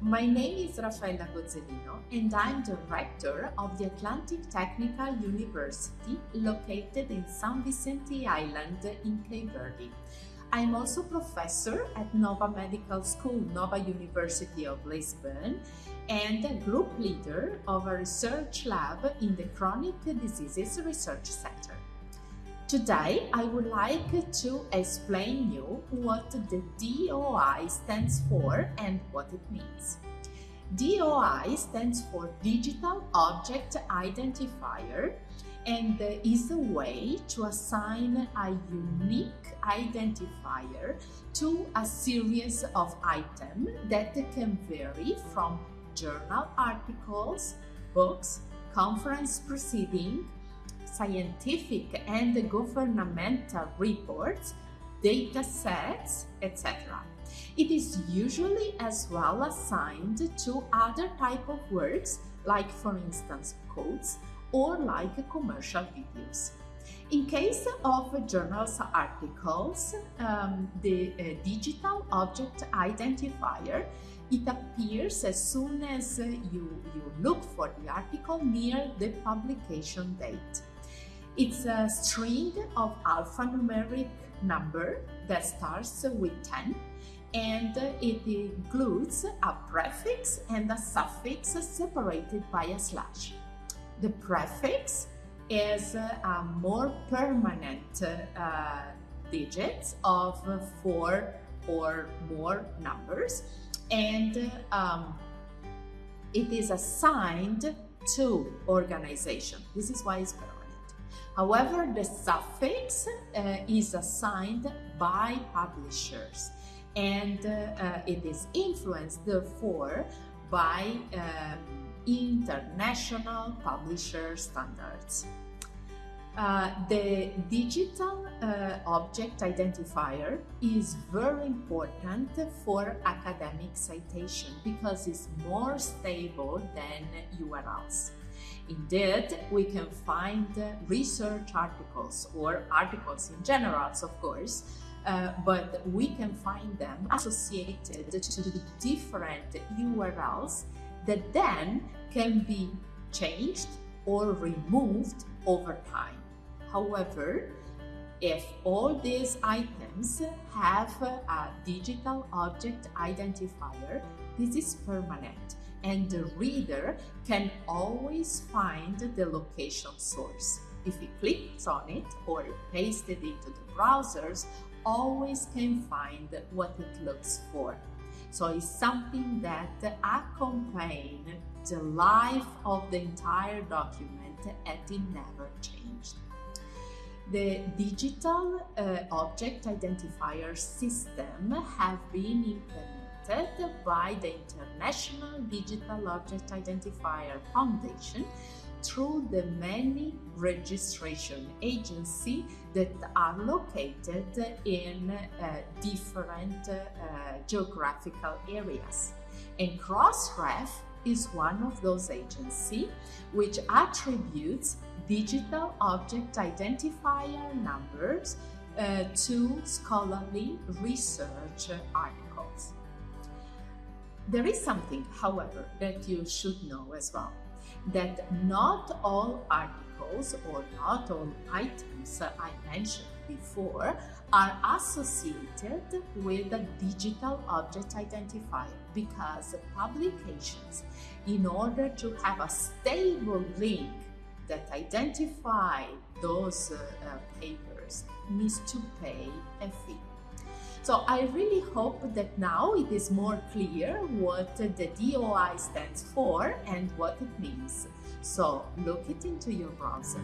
My name is Raffaella Gozzelino and I'm Director of the Atlantic Technical University located in San Vicente Island in Cape Verde. I'm also professor at Nova Medical School, Nova University of Lisbon, and a group leader of a research lab in the Chronic Diseases Research Center. Today, I would like to explain you what the DOI stands for and what it means. DOI stands for Digital Object Identifier and is a way to assign a unique identifier to a series of items that can vary from journal articles, books, conference proceedings, scientific and governmental reports, data sets, etc. It is usually as well assigned to other type of works like for instance codes or like commercial videos. In case of journals articles, um, the uh, digital object identifier, it appears as soon as you, you look for the article near the publication date. It's a string of alphanumeric number that starts with 10 and it includes a prefix and a suffix separated by a slash. The prefix is a more permanent uh, digits of four or more numbers and um, it is assigned to organization. This is why it's. However, the suffix uh, is assigned by publishers and uh, uh, it is influenced, therefore, by um, international publisher standards. Uh, the digital uh, object identifier is very important for academic citation because it's more stable than URLs. Indeed, we can find research articles or articles in general, of course, uh, but we can find them associated to different URLs that then can be changed or removed over time. However, if all these items have a digital object identifier, this is permanent and the reader can always find the location source. If he clicks on it or pastes it into the browsers, always can find what it looks for. So it's something that accompanies the life of the entire document and it never changed. The digital uh, object identifier system have been implemented by the International Digital Object Identifier Foundation through the many registration agencies that are located in uh, different uh, geographical areas. And Crossref is one of those agencies which attributes digital object identifier numbers uh, to scholarly research articles. There is something, however, that you should know as well, that not all articles or not all items I mentioned before are associated with a digital object identifier because publications, in order to have a stable link that identify those uh, uh, papers, needs to pay a fee. So I really hope that now it is more clear what the DOI stands for and what it means. So look it into your browser.